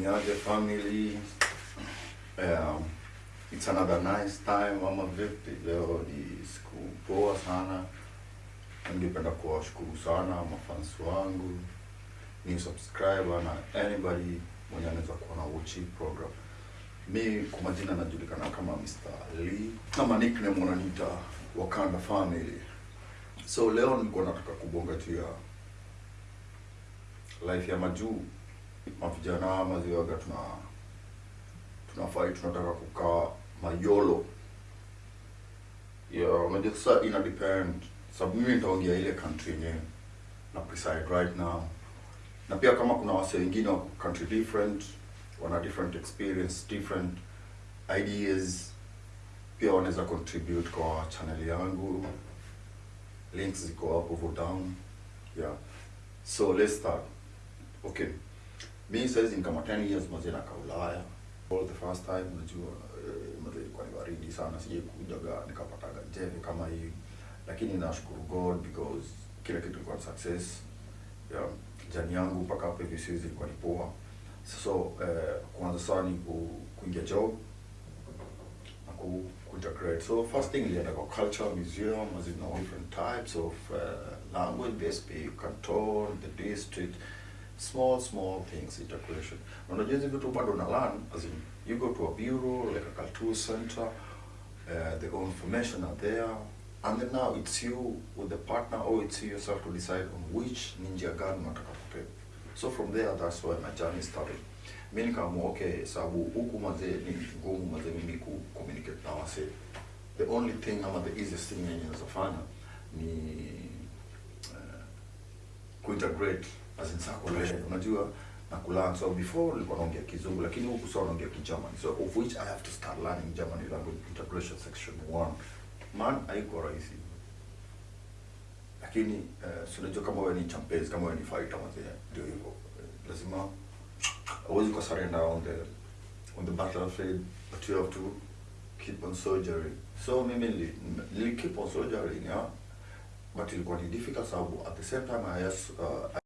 Niaje family. Um, it's another nice time ama vipi? Leo ni siku poa sana. Ningependa kuwashukuru sana mafans wangu, new subscriber na anybody mwenye anaweza kuwa na watch program. Mi kwa majina najulikana kama Mr. Lee kama nickname wananiita Wakanda Family. So leo nilikuwa nataka kubonga tu ya life ya majuu mavijana maziwaga tuna tunafai tunataka kukaa mayolo. Ya unajua ina depend. Sababu mimi nitaongea ile country yenyewe. Na preside right now. Na pia kama kuna wase wengine wako country different wana different experience different ideas pia wanaweza contribute kwa channel yangu. Links ziko hapo down. Yeah. So let's start. Okay mi saizi ni kama 10 years mazee nakaa Ulaya All the first time unajua eh, mazee ilikuwa ni baridi sana sijai kujaga nikapataga jeve kama hii. Lakini nashukuru God because kila kitu ilikuwa success. Yeah, jani yangu mpaka hapo hivi sisi ilikuwa ni poa. So eh, kwanza sana ni ku, kuingia job na ku, kuintegrate so first thing ilienda kwa culture museum as in all different types of uh, language they speak canton the district small small things integration as in you go to a bureau like a cultural center uh, the information are there and then now it's you with the partner or it's you yourself to decide on which ni njia gani unataka kupepa so from there that's why my journey started. Mi nikaamua okay huku mazee ni ngumu mazee mimi ku communicate na wase. The only thing ama the easiest thing yenye naweza fanya ni uh, kuintegrate as in circulation unajua na kulearn so before nilikuwa naongea kizungu lakini huku sasa naongea kigerman so of which i have to start learning german language integration section 1 man haiko rahisi. Lakini uh, unajua kama wewe ni champions kama wewe ni fighter mzee ndio hivyo. Eh, lazima always kwa surrender on the on the battlefield but you have to keep on soldiering. So mimi nili, nili keep on soldiering yeah. But ilikuwa ni difficult sababu at the same time I, has, uh,